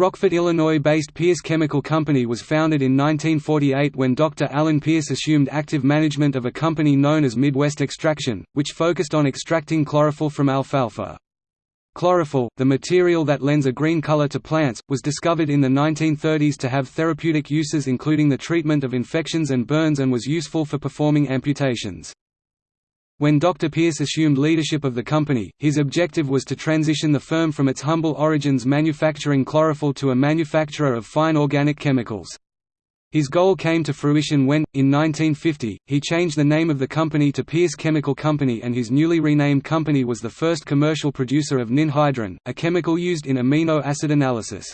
Rockford, Illinois-based Pierce Chemical Company was founded in 1948 when Dr. Alan Pierce assumed active management of a company known as Midwest Extraction, which focused on extracting chlorophyll from alfalfa. Chlorophyll, the material that lends a green color to plants, was discovered in the 1930s to have therapeutic uses including the treatment of infections and burns and was useful for performing amputations. When Dr. Pierce assumed leadership of the company, his objective was to transition the firm from its humble origins manufacturing chlorophyll to a manufacturer of fine organic chemicals. His goal came to fruition when, in 1950, he changed the name of the company to Pierce Chemical Company and his newly renamed company was the first commercial producer of ninhydrin, a chemical used in amino acid analysis.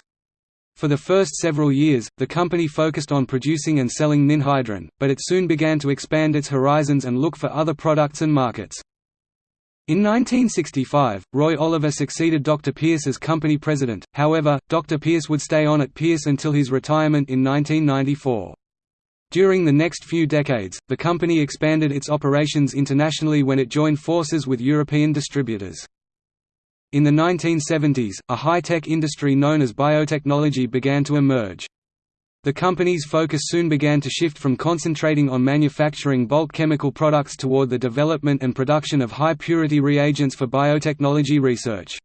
For the first several years, the company focused on producing and selling ninhydrin, but it soon began to expand its horizons and look for other products and markets. In 1965, Roy Oliver succeeded Dr. Pierce as company president, however, Dr. Pierce would stay on at Pierce until his retirement in 1994. During the next few decades, the company expanded its operations internationally when it joined forces with European distributors. In the 1970s, a high-tech industry known as biotechnology began to emerge. The company's focus soon began to shift from concentrating on manufacturing bulk chemical products toward the development and production of high-purity reagents for biotechnology research.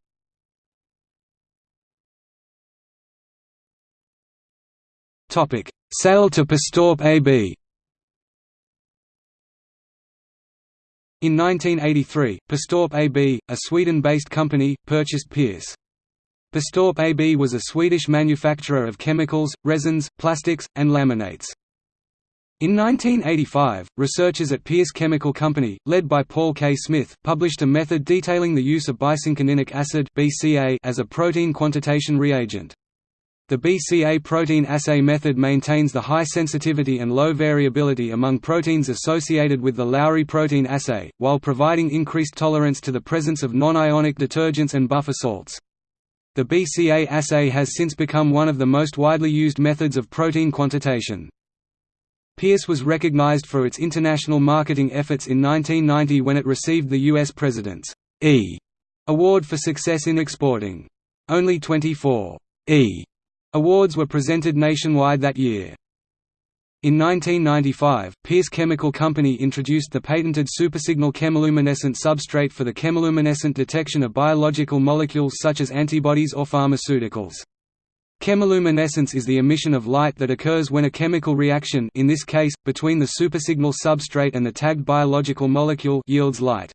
Sale to Perstorp AB In 1983, Perstorp AB, a Sweden-based company, purchased Pierce. Perstorp AB was a Swedish manufacturer of chemicals, resins, plastics, and laminates. In 1985, researchers at Pierce Chemical Company, led by Paul K. Smith, published a method detailing the use of bicinchoninic acid as a protein quantitation reagent. The BCA protein assay method maintains the high sensitivity and low variability among proteins associated with the Lowry protein assay, while providing increased tolerance to the presence of non-ionic detergents and buffer salts. The BCA assay has since become one of the most widely used methods of protein quantitation. Pierce was recognized for its international marketing efforts in 1990 when it received the U.S. President's E Award for success in exporting. Only 24 E Awards were presented nationwide that year. In 1995, Pierce Chemical Company introduced the patented supersignal chemiluminescent substrate for the chemiluminescent detection of biological molecules such as antibodies or pharmaceuticals. Chemiluminescence is the emission of light that occurs when a chemical reaction in this case, between the supersignal substrate and the tagged biological molecule yields light.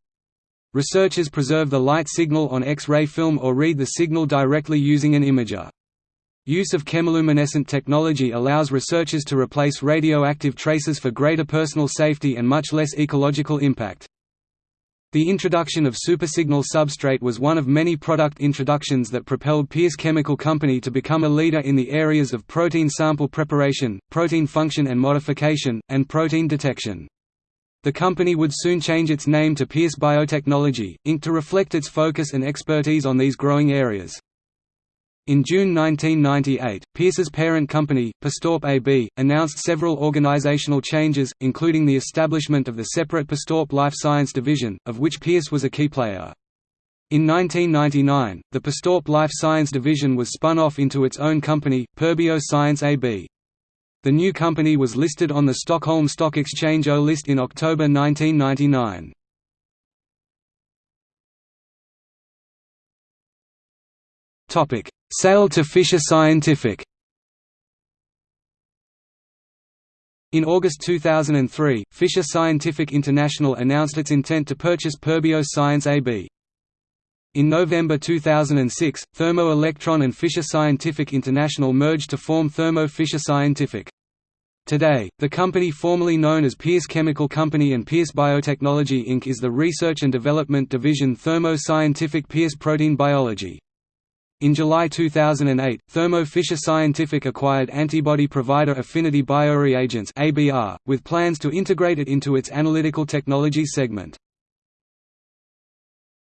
Researchers preserve the light signal on X-ray film or read the signal directly using an imager. Use of chemiluminescent technology allows researchers to replace radioactive traces for greater personal safety and much less ecological impact. The introduction of supersignal substrate was one of many product introductions that propelled Pierce Chemical Company to become a leader in the areas of protein sample preparation, protein function and modification, and protein detection. The company would soon change its name to Pierce Biotechnology, Inc. to reflect its focus and expertise on these growing areas. In June 1998, Pierce's parent company, Perstorp AB, announced several organizational changes, including the establishment of the separate Perstorp Life Science Division, of which Pierce was a key player. In 1999, the Perstorp Life Science Division was spun off into its own company, Perbio Science AB. The new company was listed on the Stockholm Stock Exchange O list in October 1999. Topic: Sale to Fisher Scientific In August 2003, Fisher Scientific International announced its intent to purchase Perbio Science AB. In November 2006, Thermo Electron and Fisher Scientific International merged to form Thermo Fisher Scientific. Today, the company formerly known as Pierce Chemical Company and Pierce Biotechnology Inc. is the research and development division Thermo Scientific Pierce Protein Biology. In July 2008, Thermo Fisher Scientific acquired antibody provider Affinity Bioreagents with plans to integrate it into its analytical technology segment.